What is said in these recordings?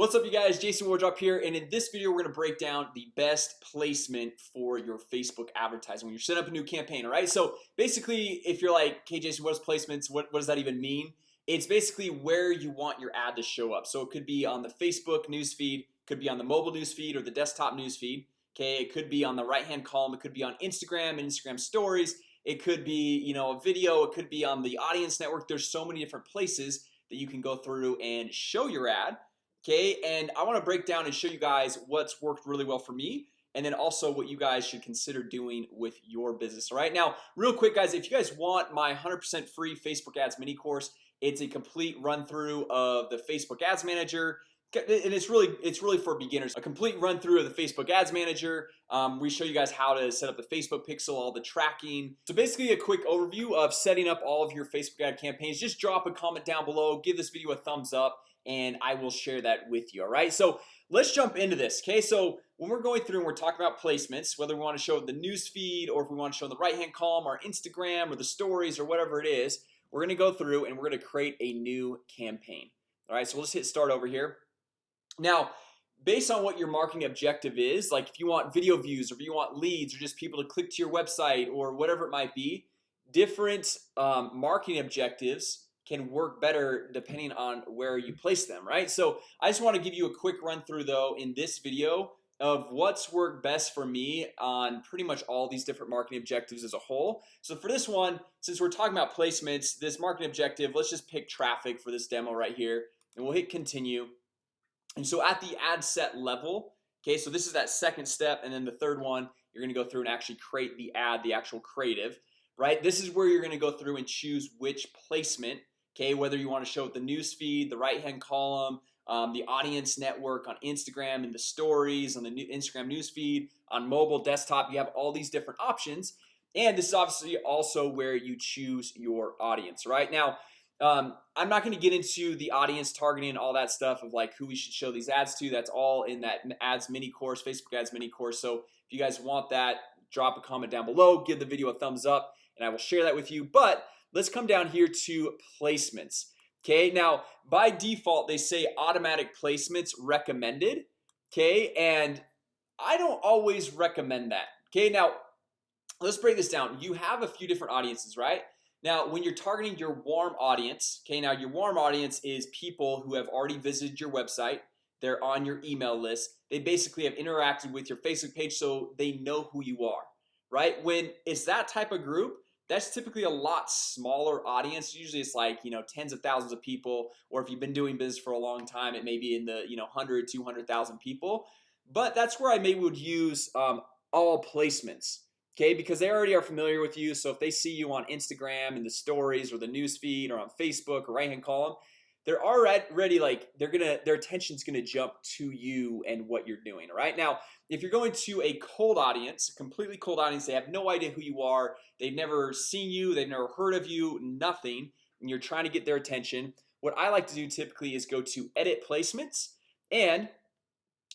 What's up you guys? Jason Wardrop here and in this video we're gonna break down the best placement for your Facebook advertising when you're setting up a new campaign All right, so basically if you're like okay Jason what is placements? What, what does that even mean? It's basically where you want your ad to show up. So it could be on the Facebook newsfeed could be on the mobile newsfeed or the desktop newsfeed Okay, it could be on the right hand column. It could be on Instagram Instagram stories. It could be you know a video. It could be on the audience network. There's so many different places that you can go through and show your ad Okay, and I want to break down and show you guys what's worked really well for me and then also what you guys should consider doing with your business. All right now real quick guys if you guys want my 100% free Facebook ads mini course It's a complete run-through of the Facebook Ads Manager and it's really it's really for beginners. A complete run-through of the Facebook Ads Manager. Um, We show you guys how to set up the Facebook pixel all the tracking. So basically a quick overview of setting up all of your Facebook ad campaigns. Just drop a comment down below give this video a thumbs up and I will share that with you all right? So let's jump into this okay? So when we're going through and we're talking about placements whether we want to show the news feed or if we want to show in the right hand column our Instagram or the stories or whatever it is we're gonna go through and we're gonna create a new campaign all right? So we'll just hit start over here now based on what your marketing objective is like if you want video views or if you want leads or just people to click to your website or whatever it might be different um, marketing objectives can work better depending on where you place them right? So I just want to give you a quick run through though in this video of what's worked best for me on pretty much all these different marketing objectives as a whole. So for this one since we're talking about placements this marketing objective Let's just pick traffic for this demo right here and we'll hit continue and so at the ad set level Okay, so this is that second step and then the third one you're gonna go through and actually create the ad the actual creative right? This is where you're gonna go through and choose which placement Okay, whether you want to show it the news feed the right hand column um, the audience network on Instagram and the stories on the new Instagram news feed on mobile desktop you have all these different options. And this is obviously also where you choose your audience right? Now um, I'm not going to get into the audience targeting and all that stuff of like who we should show these ads to. That's all in that ads mini course Facebook ads mini course. So if you guys want that drop a comment down below give the video a thumbs up and I will share that with you. But let's come down here to placements. Okay, now by default they say automatic placements recommended. Okay, and I don't always recommend that. Okay, now let's break this down. You have a few different audiences right now when you're targeting your warm audience Okay, now your warm audience is people who have already visited your website. They're on your email list. They basically have interacted with your Facebook page so they know who you are right? When it's that type of group that's typically a lot smaller audience. Usually it's like you know tens of thousands of people or if you've been doing business for a long time it may be in the you know 100 200,000 people. But that's where I maybe would use um, all placements Okay, because they already are familiar with you. So if they see you on Instagram and the stories or the news feed or on Facebook or right hand column they're already like they're gonna their attention's gonna jump to you and what you're doing right? Now if you're going to a cold audience completely cold audience they have no idea who you are they've never seen you they've never heard of you nothing and you're trying to get their attention what I like to do typically is go to edit placements and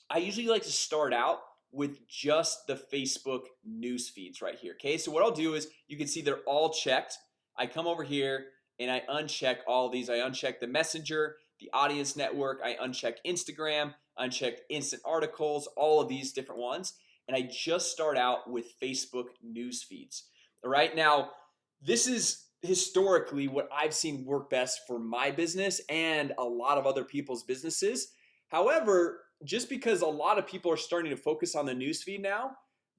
I usually like to start out with just the Facebook news feeds right here Okay, so what I'll do is you can see they're all checked. I come over here and I uncheck all these. I uncheck the messenger the audience network. I uncheck Instagram. Uncheck instant articles all of these different ones. And I just start out with Facebook news feeds. All right now this is historically what I've seen work best for my business and a lot of other people's businesses. However, just because a lot of people are starting to focus on the newsfeed now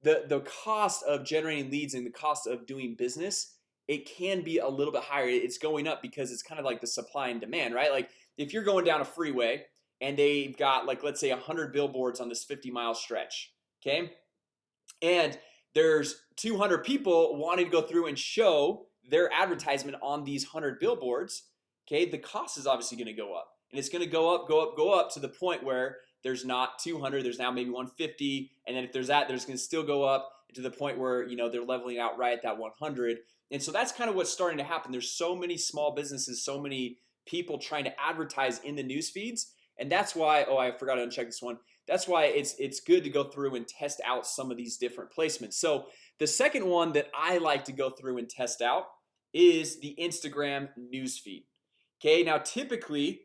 the the cost of generating leads and the cost of doing business it can be a little bit higher. It's going up because it's kind of like the supply and demand right? Like if you're going down a freeway and they've got like let's say 100 billboards on this 50 mile stretch okay? And there's 200 people wanting to go through and show their advertisement on these 100 billboards okay? The cost is obviously going to go up and it's going to go up go up go up to the point where there's not 200 there's now maybe 150 and then if there's that there's going to still go up to the point where you know they're leveling out right at that 100 and so that's kind of what's starting to happen. There's so many small businesses so many people trying to advertise in the news feeds and that's why oh I forgot to uncheck this one. That's why it's it's good to go through and test out some of these different placements. So the second one that I like to go through and test out is the Instagram news feed. Okay, now typically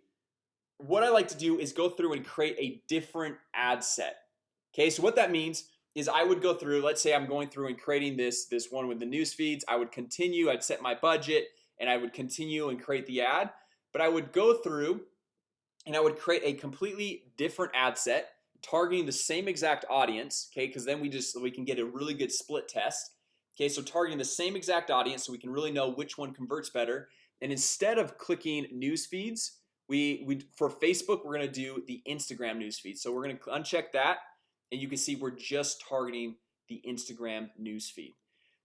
what I like to do is go through and create a different ad set. Okay, so what that means is I would go through let's say I'm going through and creating this this one with the news feeds I would continue I'd set my budget and I would continue and create the ad. But I would go through and I would create a completely different ad set targeting the same exact audience Okay, because then we just we can get a really good split test. Okay, so targeting the same exact audience so we can really know which one converts better. And instead of clicking news feeds we we for Facebook we're gonna do the Instagram news feed. So we're gonna uncheck that and you can see we're just targeting the Instagram newsfeed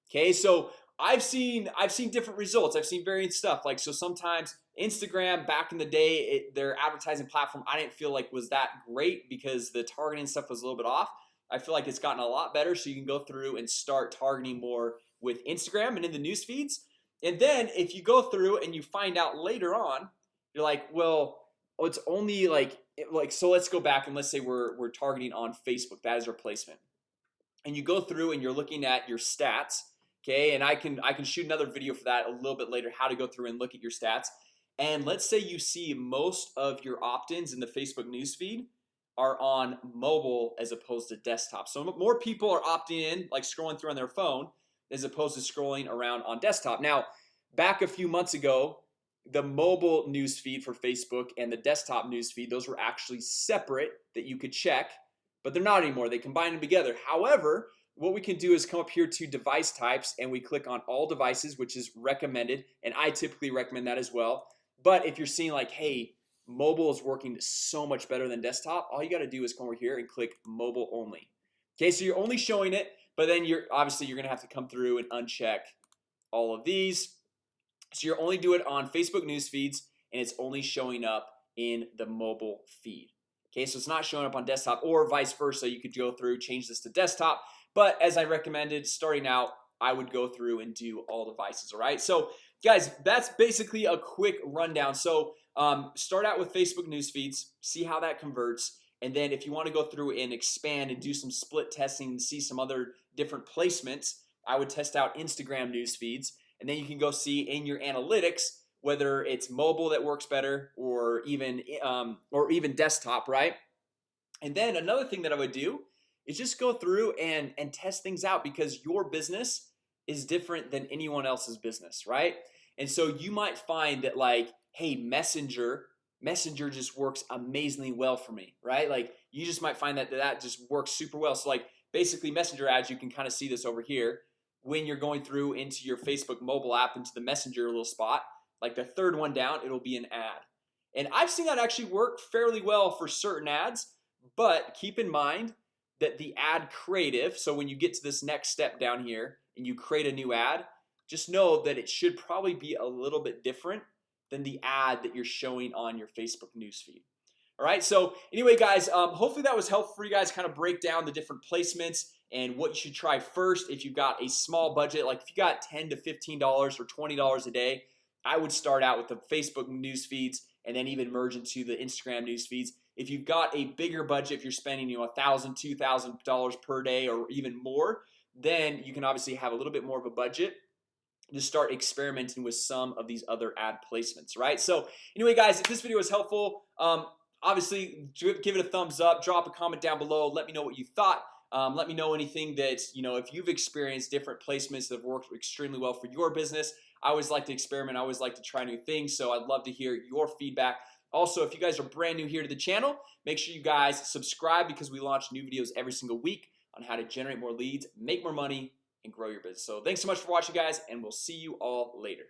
Okay, so I've seen I've seen different results. I've seen variant stuff. Like so sometimes Instagram back in the day it, their advertising platform I didn't feel like was that great because the targeting stuff was a little bit off. I feel like it's gotten a lot better so you can go through and start targeting more with Instagram and in the news feeds. And then if you go through and you find out later on you're like well oh, it's only like eh, like so let's go back and let's say we're, we're targeting on Facebook that is our placement and you go through and you're looking at your stats Okay, and I can I can shoot another video for that a little bit later how to go through and look at your stats. And let's say you see most of your opt-ins in the Facebook newsfeed are on mobile as opposed to desktop. So more people are opting in like scrolling through on their phone as opposed to scrolling around on desktop. Now back a few months ago the mobile news feed for Facebook and the desktop news feed those were actually separate that you could check but they're not anymore. They combine them together. However what we can do is come up here to device types and we click on all devices which is recommended and I typically recommend that as well. But if you're seeing like hey mobile is working so much better than desktop all you got to do is come over here and click mobile only. Okay, so you're only showing it but then you're obviously you're gonna have to come through and uncheck all of these so you're only do it on Facebook news feeds and it's only showing up in the mobile feed. Okay, so it's not showing up on desktop or vice versa. You could go through change this to desktop But as I recommended starting out I would go through and do all devices All right, so guys, that's basically a quick rundown. So um, start out with Facebook news feeds see how that converts and then if you want to go through and expand and do some split testing and see some other different placements I would test out Instagram news feeds and then you can go see in your analytics whether it's mobile that works better or even um, or even desktop right? And then another thing that I would do is just go through and and test things out because your business is different than anyone else's business right? And so you might find that like hey messenger messenger just works amazingly well for me right? Like you just might find that that just works super well. So like basically messenger ads you can kind of see this over here when you're going through into your Facebook mobile app into the messenger little spot like the third one down it'll be an ad. And I've seen that actually work fairly well for certain ads but keep in mind that the ad creative so when you get to this next step down here and you create a new ad just know that it should probably be a little bit different than the ad that you're showing on your Facebook newsfeed all right, so anyway guys, um, hopefully that was helpful for you guys kind of break down the different placements and what you should try first if you've got a small budget. Like if you got 10 to 15 dollars or 20 dollars a day I would start out with the Facebook news feeds and then even merge into the Instagram news feeds. If you've got a bigger budget if you're spending you know a thousand two thousand dollars per day or even more then you can obviously have a little bit more of a budget to start experimenting with some of these other ad placements right? So anyway guys if this video was helpful um, obviously give it a thumbs up drop a comment down below let me know what you thought um, let me know anything that you know if you've experienced different placements that have worked extremely well for your business. I always like to experiment I always like to try new things so I'd love to hear your feedback. Also if you guys are brand new here to the channel make sure you guys subscribe because we launch new videos every single week on how to generate more leads make more money and grow your business. So thanks so much for watching guys and we'll see you all later